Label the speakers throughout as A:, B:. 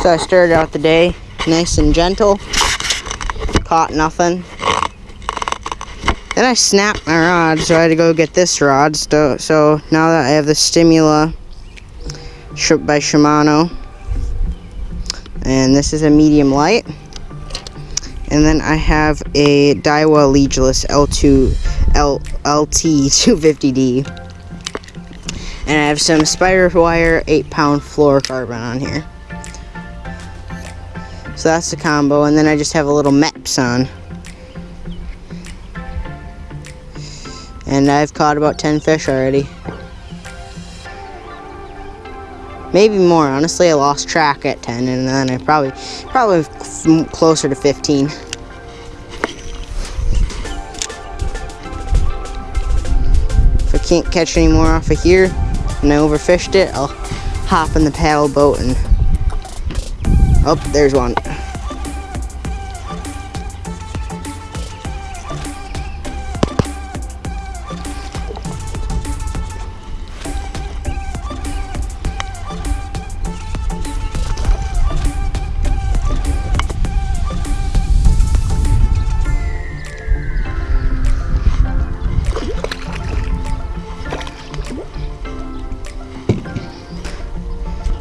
A: So I started out the day nice and gentle. Caught nothing. Then I snapped my rod, so I had to go get this rod. So, so now that I have the Stimula by Shimano, and this is a medium light. And then I have a Daiwa Regalis L2 L, LT 250D. And I have some SpiderWire 8 pound fluorocarbon on here. So that's the combo. And then I just have a little Mepps on. And I've caught about 10 fish already. Maybe more. Honestly, I lost track at 10 and then I probably, probably closer to 15. If I can't catch any more off of here and I overfished it, I'll hop in the paddle boat and, oh, there's one.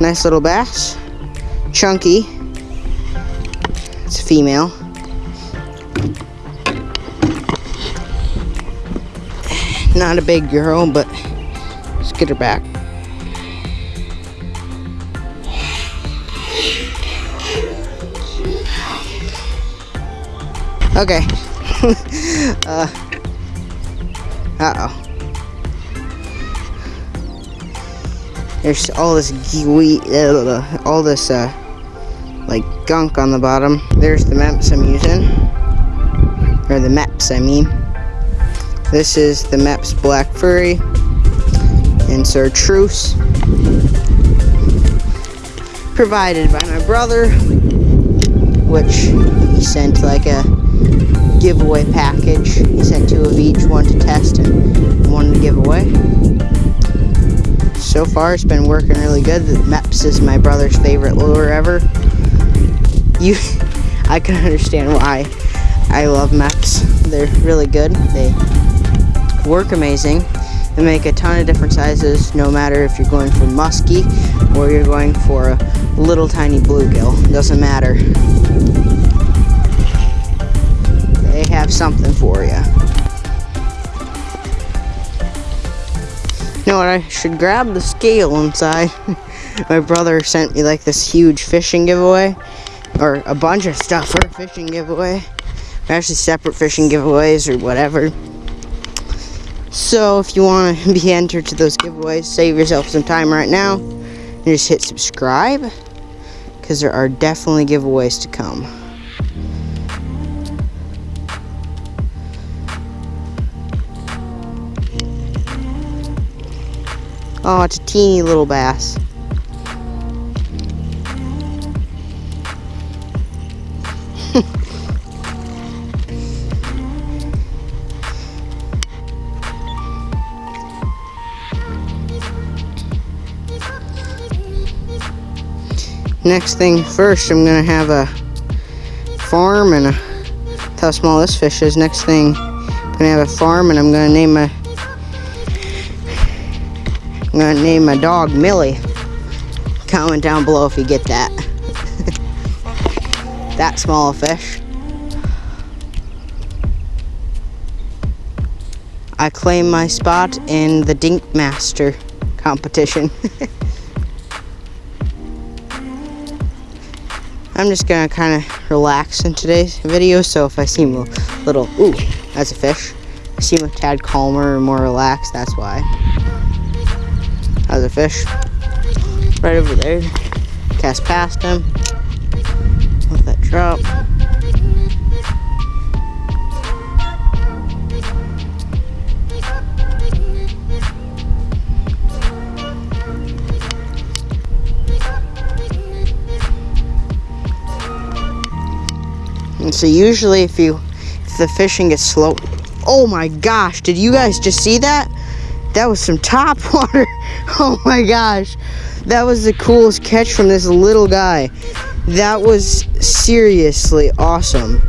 A: Nice little bass. Chunky. It's a female. Not a big girl, but let's get her back. Okay. uh, uh-oh. There's all this gooey, uh, all this uh, like gunk on the bottom. There's the Mepps I'm using, or the Mepps I mean. This is the Mepps Black Fury insert truce, provided by my brother, which he sent like a giveaway package. He sent two of each, one to test and one to give away so far it's been working really good. The Mepps is my brother's favorite lure ever. You, I can understand why I love Mepps. They're really good. They work amazing. They make a ton of different sizes, no matter if you're going for musky or you're going for a little tiny bluegill. Doesn't matter. They have something for you. You know what, I should grab the scale inside. My brother sent me like this huge fishing giveaway. Or a bunch of stuff for a fishing giveaway. Actually separate fishing giveaways or whatever. So if you want to be entered to those giveaways, save yourself some time right now. And just hit subscribe. Because there are definitely giveaways to come. Oh, it's a teeny little bass. Next thing first, I'm gonna have a farm and a, how small this fish is. Next thing, I'm gonna have a farm and I'm gonna name my I'm gonna name my dog Millie. Comment down below if you get that. that small fish. I claim my spot in the Dink Master competition. I'm just gonna kind of relax in today's video, so if I seem a little, ooh, that's a fish. I seem a tad calmer and more relaxed, that's why. How's a fish. Right over there. Cast past him. Let that drop. So usually if you if the fishing gets slow oh my gosh did you guys just see that that was some top water. Oh my gosh. That was the coolest catch from this little guy. That was seriously awesome.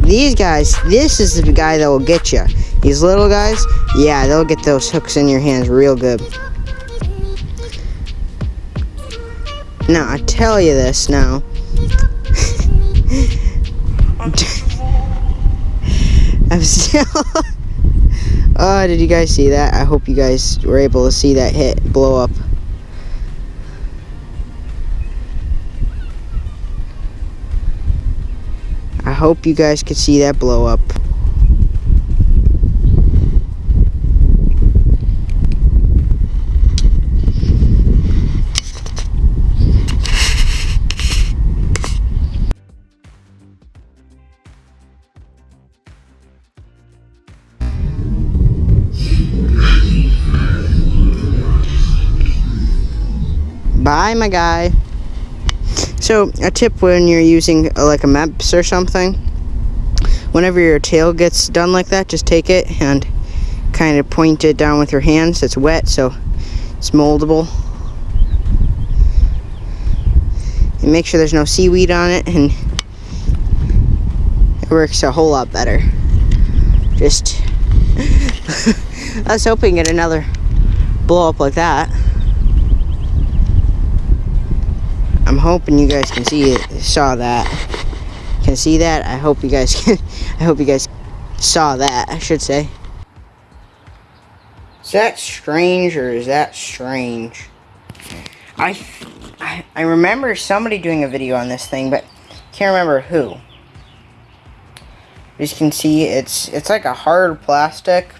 A: These guys, this is the guy that will get you. These little guys, yeah, they'll get those hooks in your hands real good. Now, I tell you this now. Oh, did you guys see that? I hope you guys were able to see that hit, blow up. I hope you guys could see that blow up. My guy. So, a tip when you're using uh, like a Mepps or something, whenever your tail gets done like that, just take it and kind of point it down with your hands. It's wet, so it's moldable. And make sure there's no seaweed on it, and it works a whole lot better. Just, I was hoping get another blow up like that. I'm hoping you guys can see it, saw that. Can see that? I hope you guys can, I hope you guys saw that, I should say. Is that strange or is that strange? I, I, I remember somebody doing a video on this thing, but can't remember who. As you can see, it's it's like a hard plastic.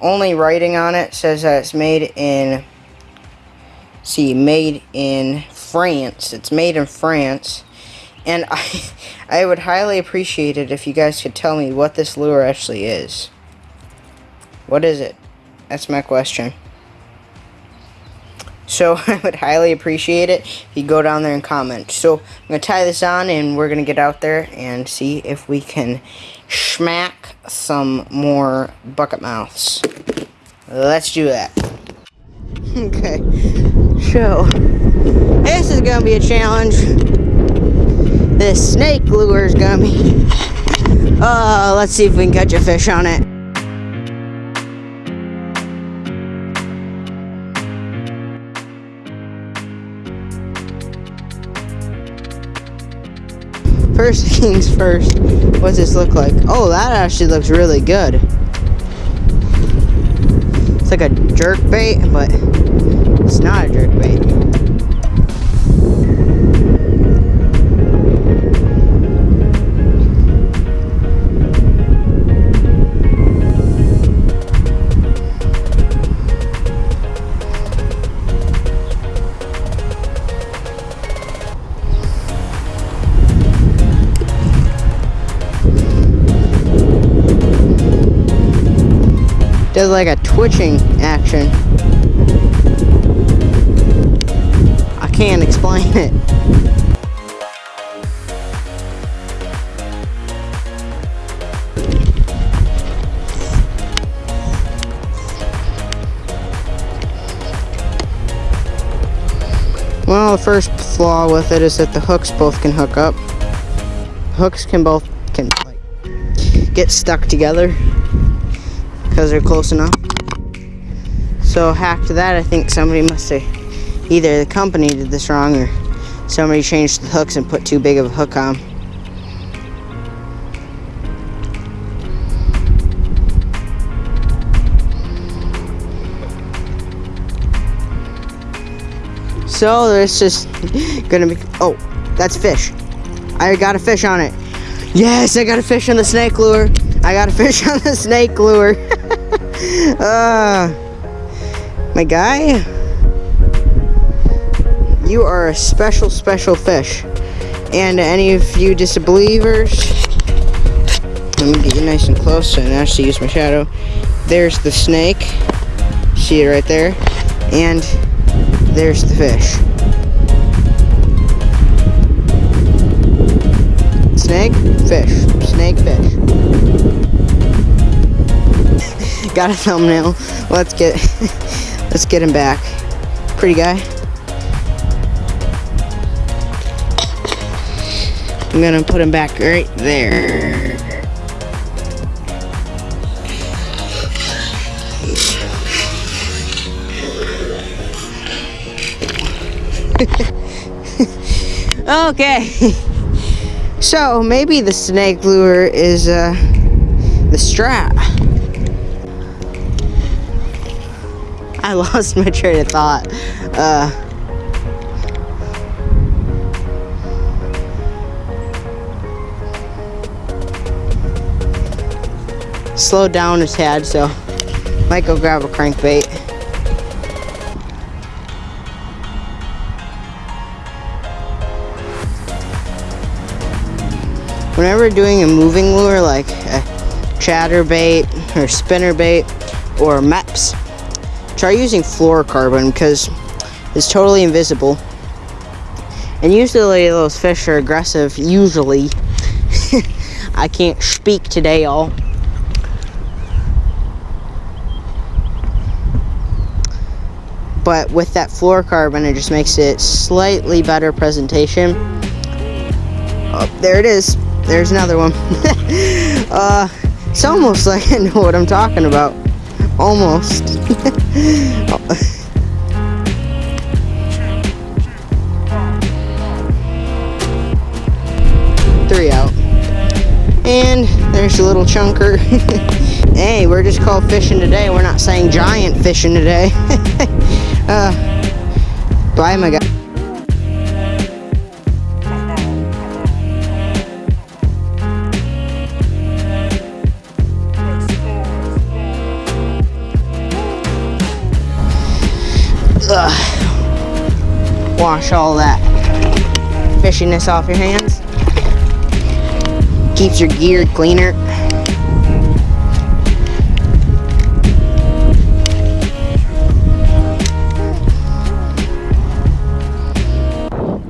A: Only writing on it says that it's made in see made in France. It's made in France. And I, I would highly appreciate it if you guys could tell me what this lure actually is. What is it? That's my question. So I would highly appreciate it if you go down there and comment. So I'm going to tie this on and we're going to get out there and see if we can smack some more bucket mouths. Let's do that. Okay. So, this is to be a challenge. This snake lure is to be... Uh, let's see if we can catch a fish on it. First things first, what's this look like? Oh, that actually looks really good. It's like a jerk bait, but it's not a bait. does like a twitching action. Can't explain it. Well, the first flaw with it is that the hooks both can hook up. Hooks can both can like get stuck together because they're close enough. So hack to that, I think somebody must have, either the company did this wrong or somebody changed the hooks and put too big of a hook on. So there's just gonna be, oh, that's fish. I got a fish on it. Yes, I got a fish on the snake lure. I got a fish on the snake lure. uh, my guy, you are a special, special fish. And any of you disbelievers, let me get you nice and close so I can actually use my shadow. There's the snake. See it right there. And there's the fish. Snake, fish. Snake, fish. Got a thumbnail. Let's get let's get him back. Pretty guy. I'm gonna put him back right there. okay. so maybe the snake lure is uh, the strap. I lost my train of thought. Uh, slowed down his head, so might go grab a crankbait. Whenever doing a moving lure like a chatterbait or spinnerbait or Mepps, try using fluorocarbon because it's totally invisible. And usually those fish are aggressive, usually. I can't speak today, y'all. But with that fluorocarbon, it just makes it slightly better presentation. Oh, there it is. There's another one. uh, it's almost like I know what I'm talking about. Almost. Three out. And there's a little chunker. hey, we're just called fishing today. We're not saying giant fishing today. Uh, bye, my guy. Ugh. Wash all that fishiness off your hands. Keeps your gear cleaner.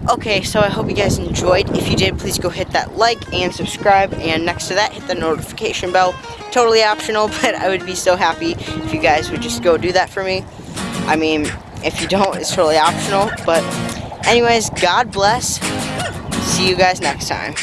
A: Okay, so I hope you guys enjoyed. If you did, please go hit that like and subscribe. And next to that, hit the notification bell. Totally optional, but I would be so happy if you guys would just go do that for me. I mean, if you don't, it's totally optional. But anyways, God bless. See you guys next time.